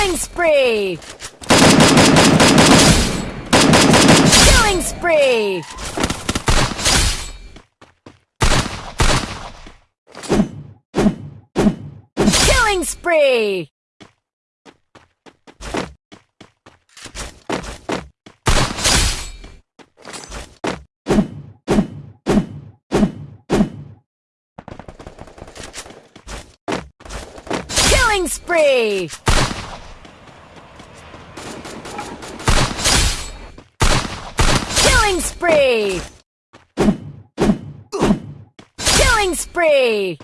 Killing spree! Killing spree! Killing spree! Killing spree! Killing spree! Killing spree!